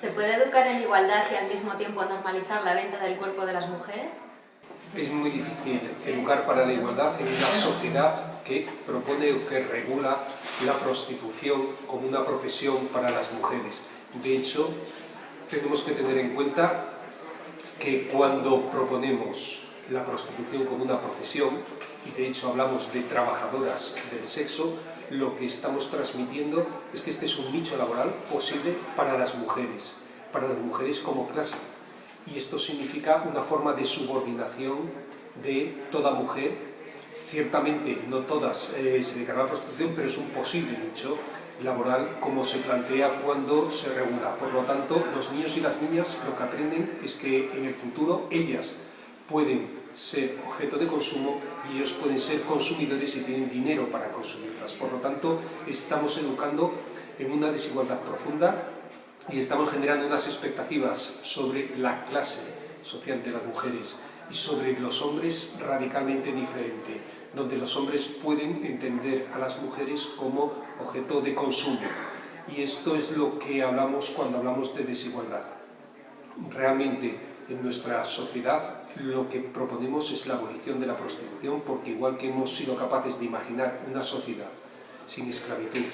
¿Se puede educar en igualdad y al mismo tiempo normalizar la venta del cuerpo de las mujeres? Es muy difícil educar para la igualdad en una sociedad que propone o que regula la prostitución como una profesión para las mujeres. De hecho, tenemos que tener en cuenta que cuando proponemos la prostitución como una profesión, y de hecho hablamos de trabajadoras del sexo, lo que estamos transmitiendo es que este es un nicho laboral posible para las mujeres, para las mujeres como clase. Y esto significa una forma de subordinación de toda mujer. Ciertamente no todas eh, se a la prostitución, pero es un posible nicho laboral como se plantea cuando se regula. Por lo tanto, los niños y las niñas lo que aprenden es que en el futuro ellas pueden ser objeto de consumo y ellos pueden ser consumidores y tienen dinero para consumirlas. Por lo tanto, estamos educando en una desigualdad profunda y estamos generando unas expectativas sobre la clase social de las mujeres y sobre los hombres radicalmente diferente, donde los hombres pueden entender a las mujeres como objeto de consumo. Y esto es lo que hablamos cuando hablamos de desigualdad. Realmente en nuestra sociedad lo que proponemos es la abolición de la prostitución porque igual que hemos sido capaces de imaginar una sociedad sin esclavitud,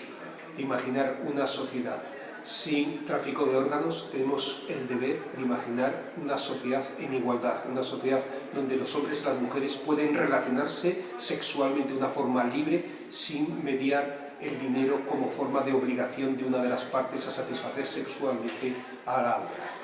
imaginar una sociedad sin tráfico de órganos, tenemos el deber de imaginar una sociedad en igualdad, una sociedad donde los hombres y las mujeres pueden relacionarse sexualmente de una forma libre sin mediar el dinero como forma de obligación de una de las partes a satisfacer sexualmente a la otra.